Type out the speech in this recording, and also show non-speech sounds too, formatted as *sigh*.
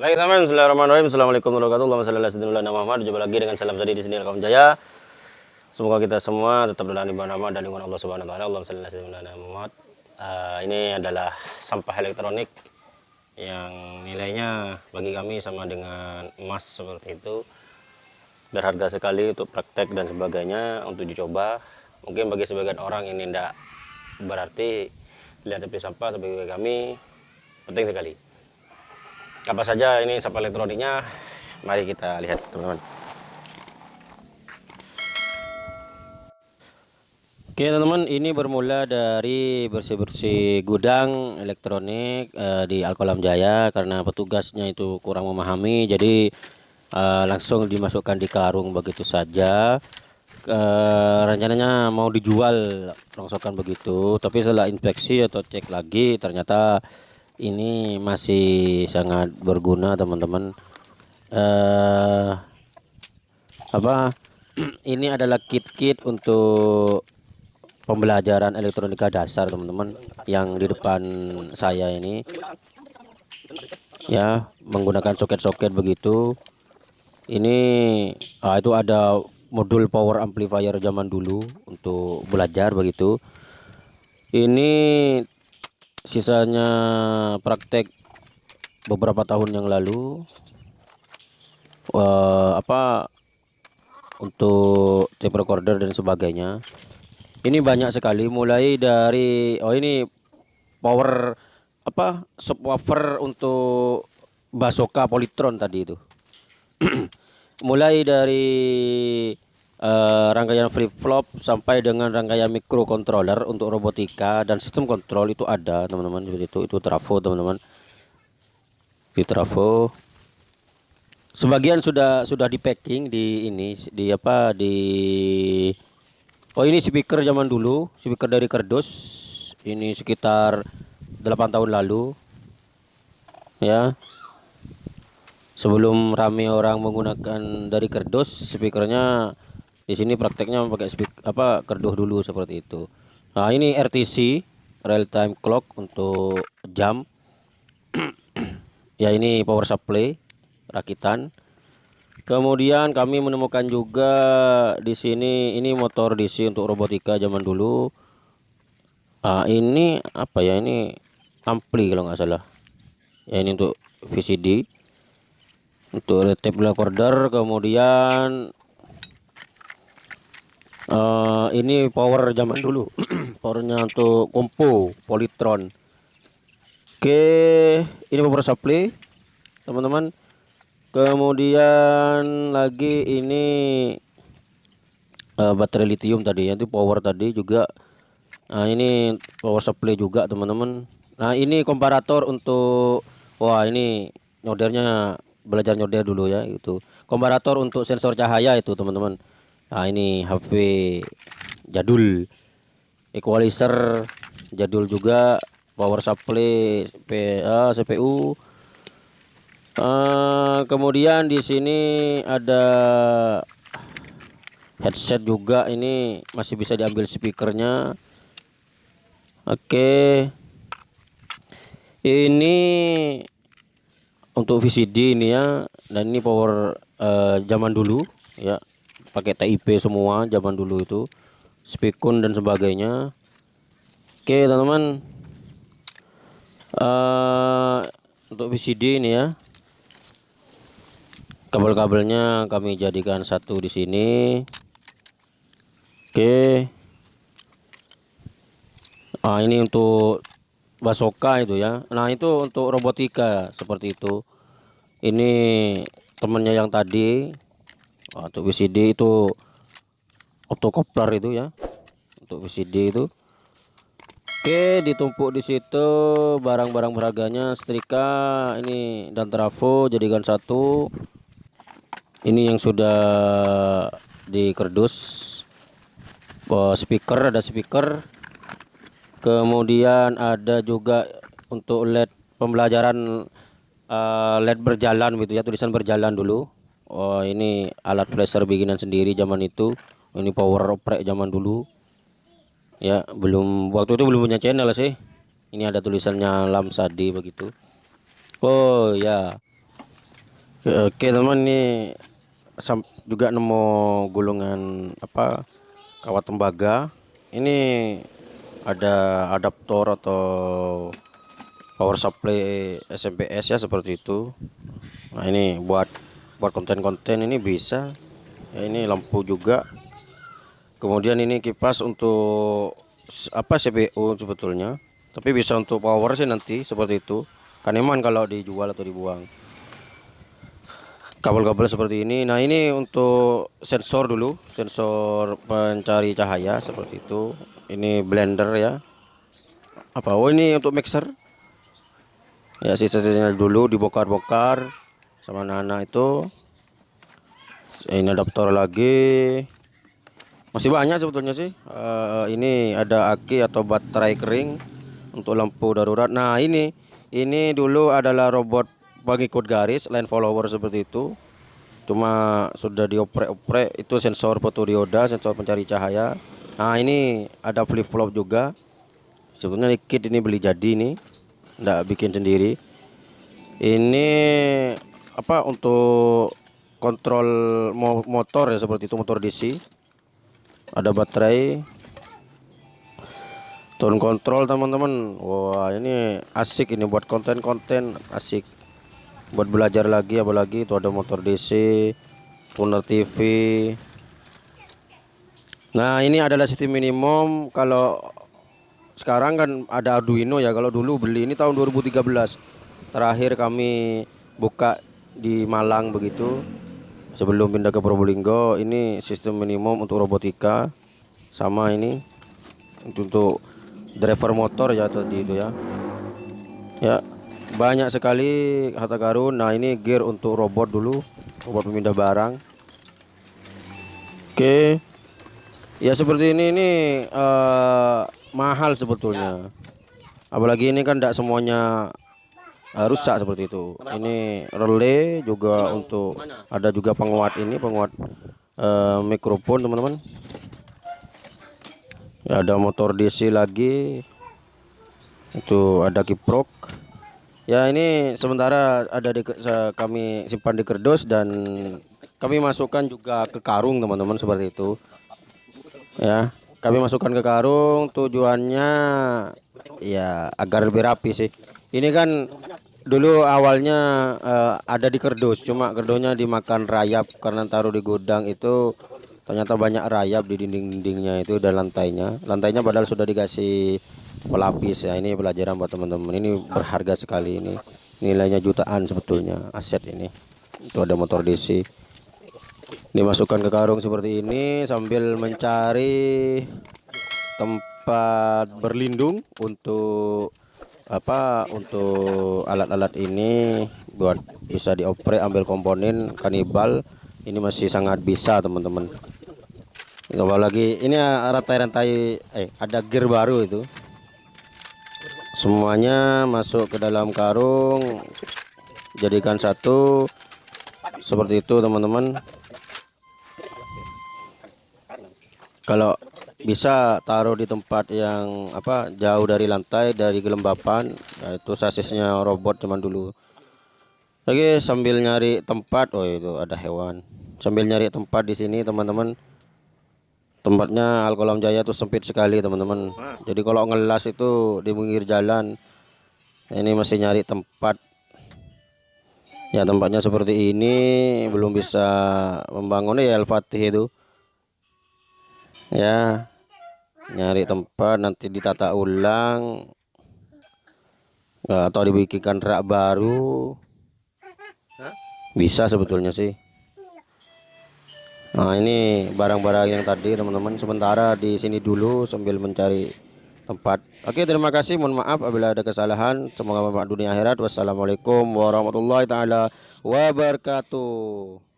Baik teman, Bismillahirrahmanirrahim. Assalamualaikum warahmatullahi wabarakatuh. Muhammad. Jumpa lagi dengan salam tadi di sini kaum Jaya. Semoga kita semua tetap berada di nama dan lingkungan Allah Subhanahu wa taala. Allahumma shalli ala Muhammad. Uh, ini adalah sampah elektronik yang nilainya bagi kami sama dengan emas seperti itu. Berharga sekali untuk praktek dan sebagainya untuk dicoba. Mungkin bagi sebagian orang ini tidak berarti lihat api sampah tapi bagi kami penting sekali apa saja ini sampah elektroniknya? Mari kita lihat teman-teman. Oke teman-teman ini bermula dari bersih-bersih gudang elektronik uh, di Alkolam Jaya karena petugasnya itu kurang memahami. Jadi uh, langsung dimasukkan di karung begitu saja. Uh, rencananya mau dijual rongsokan begitu. Tapi setelah inspeksi atau cek lagi ternyata ini masih sangat berguna teman-teman. Uh, apa? *clears throat* Ini adalah kit-kit untuk pembelajaran elektronika dasar teman-teman yang di depan saya ini. Ya menggunakan soket-soket begitu. Ini ah, itu ada modul power amplifier zaman dulu untuk belajar begitu. Ini sisanya praktek beberapa tahun yang lalu. Uh, apa untuk tape recorder dan sebagainya. Ini banyak sekali mulai dari oh ini power apa subwoofer untuk basoka politron tadi itu. *clears throat* Mulai dari uh, rangkaian flip flop sampai dengan rangkaian microcontroller untuk robotika dan sistem kontrol itu ada teman-teman. Seperti itu itu trafo teman-teman. Di trafo. Sebagian sudah sudah di packing di ini di apa di Oh ini speaker zaman dulu speaker dari kerdus. Ini sekitar 8 tahun lalu. Ya. Sebelum rame orang menggunakan dari kerdus speakernya di sini prakteknya pakai speak apa kerduh dulu seperti itu. Nah ini RTC real time clock untuk jam. *clears throat* Ya ini power supply rakitan. Kemudian kami menemukan juga di sini ini motor DC untuk robotika zaman dulu. Ah ini apa ya ini ampli kalau nggak salah. Ya ini untuk VCD untuk tape recorder kemudian uh, ini power zaman dulu. *clears throat* Powernya untuk kompo politron. Oke ini power supply teman-teman. Kemudian lagi ini uh, baterai lithium tadi itu power tadi juga. Nah ini power supply juga teman-teman. Nah ini komparator untuk wah ini nyodernya belajar nyoder dulu ya itu komparator untuk sensor cahaya itu teman-teman Nah ini HP jadul. Equalizer jadul juga power supply PA CPU uh, kemudian di sini ada headset juga ini masih bisa diambil speakernya. Oke. Okay. ini untuk VCD ini ya dan ini power uh, zaman dulu ya pakai TIP semua zaman dulu itu spikun dan sebagainya. Oke teman-teman. Uh, untuk VCD ini ya. Kabel-kabelnya kami jadikan satu di sini. Oke. Ah ini untuk basoka itu ya. Nah itu untuk robotika seperti itu. Ini temennya yang tadi untuk VCD itu otokopler itu ya. Untuk VCD itu. Oke ditumpuk di situ barang-barang berharganya setrika ini dan trafo jadikan satu. Ini yang sudah di kerdus speaker ada speaker. Kemudian ada juga untuk LED pembelajaran uh, LED berjalan gitu ya tulisan berjalan dulu Oh ini alat flasher bikinan sendiri zaman itu. Ini power oprek zaman dulu. Ya belum waktu itu belum punya channel sih. Ini ada tulisannya Lamsadi begitu. Oh ya. Oke teman nih juga nemu gulungan apa kawat tembaga. Ini ada adaptor atau power supply SMPS ya seperti itu. Nah ini buat buat konten-konten ini bisa. Ya ini lampu juga. Kemudian ini kipas untuk apa CPU sebetulnya. Tapi bisa untuk power sih nanti seperti itu. Kan kalau dijual atau dibuang. Kabel-kabel seperti ini. Nah ini untuk sensor dulu. Sensor pencari cahaya seperti itu. Ini blender ya. Apa? Oh ini untuk mixer. Ya sisa-sisanya dulu dibongkar-bongkar sama Nana itu. Ini adaptor lagi. Masih banyak sebetulnya sih. Uh, ini ada aki atau baterai kering untuk lampu darurat. Nah ini ini dulu adalah robot pengikut garis line follower seperti itu. Cuma sudah dioprek-oprek itu sensor fotodioda sensor pencari cahaya. Nah ini ada flip flop juga. Sebenarnya kit ini beli jadi nih enggak bikin sendiri. Ini apa untuk kontrol motor ya seperti itu motor DC ada baterai. Tone control teman-teman. Wah ini asik ini buat konten-konten asik. Buat belajar lagi apalagi itu ada motor DC tuner TV nah ini adalah sistem minimum. Kalau sekarang kan ada Arduino ya. Kalau dulu beli ini tahun 2013 terakhir kami buka di Malang begitu. Sebelum pindah ke Probolinggo ini sistem minimum untuk robotika sama ini untuk driver motor ya tadi itu ya. Ya banyak sekali harta karun. Nah ini gear untuk robot dulu robot pemindah barang. Oke. Ya seperti ini ini uh, mahal sebetulnya. Apalagi ini kan tidak semuanya uh, rusak seperti itu. Ini relay juga untuk ada juga penguat ini penguat uh, mikrofon teman-teman. Ya, ada motor DC lagi. Itu ada kiprok. Ya ini sementara ada di kami simpan di kerdus dan kami masukkan juga ke karung teman-teman seperti itu. Ya, kami masukkan ke karung tujuannya ya agar lebih rapi sih. Ini kan dulu awalnya uh, ada di kerdus, cuma kerdusnya dimakan rayap karena taruh di gudang itu ternyata banyak rayap di dinding-dindingnya itu dan lantainya. Lantainya padahal sudah dikasih pelapis ya ini pelajaran buat teman-teman. Ini berharga sekali ini. Nilainya jutaan sebetulnya aset ini. Itu ada motor DC dimasukkan ke karung seperti ini sambil mencari tempat berlindung untuk apa untuk alat-alat ini buat bisa dioprek ambil komponen kanibal. Ini masih sangat bisa teman-teman. Apalagi ini rantai-rantai eh ada gear baru itu. Semuanya masuk ke dalam karung. Jadikan satu. Seperti itu teman-teman. Kalau bisa taruh di tempat yang apa jauh dari lantai dari gelembapan nah itu sasisnya robot cuman dulu. Lagi sambil nyari tempat oh itu ada hewan. Sambil nyari tempat di sini teman-teman. Tempatnya Alkolam Jaya tuh sempit sekali teman-teman. Jadi kalau ngelas itu di pinggir jalan ini masih nyari tempat. Ya tempatnya seperti ini belum bisa membangun. Ya Al-Fatih itu. Ya nyari tempat nanti ditata ulang atau dibikinkan rak baru bisa sebetulnya sih Nah ini barang-barang yang tadi teman-teman sementara di sini dulu sambil mencari tempat. Oke terima kasih mohon maaf apabila ada kesalahan. Semoga bermanfaat dunia akhirat. Wassalamualaikum warahmatullahi taala wabarakatuh.